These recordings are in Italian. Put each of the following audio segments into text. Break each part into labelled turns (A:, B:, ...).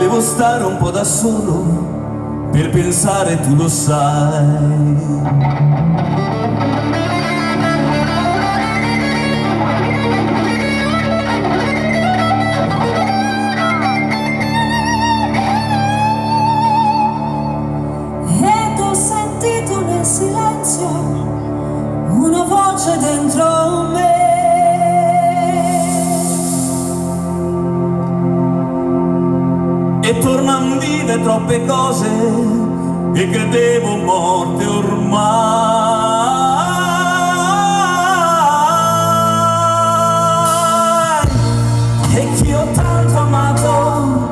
A: Volevo stare un po' da solo per pensare, tu lo sai.
B: Silenzio una voce dentro
A: E tornan vive troppe cose che credevo morte ormai. E che ho tanto amato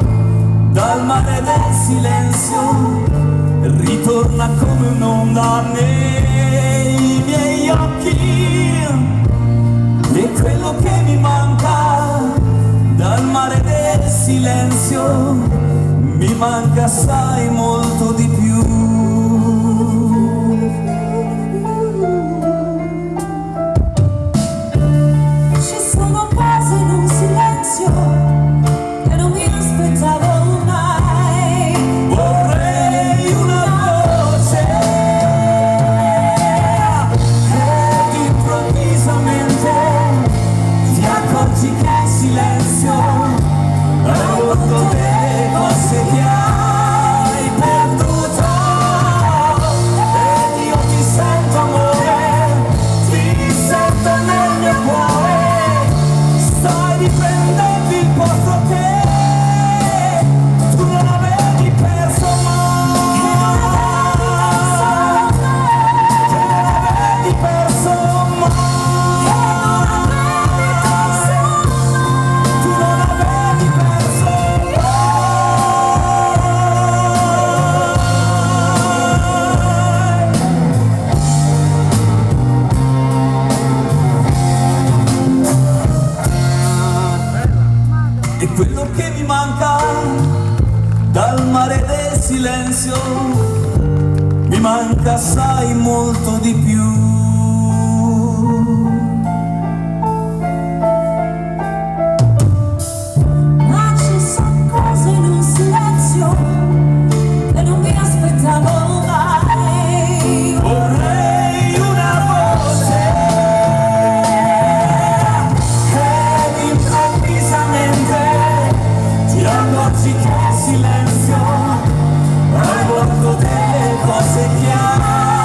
A: dal mare del silenzio ritorna come un'onda nei miei occhi e quello che mi manca silenzio. Mi manca assai molto di più
B: che mi
A: manca dal mare del silenzio mi manca assai molto di più. Accorgi che il silenzio. È molto delle cose hai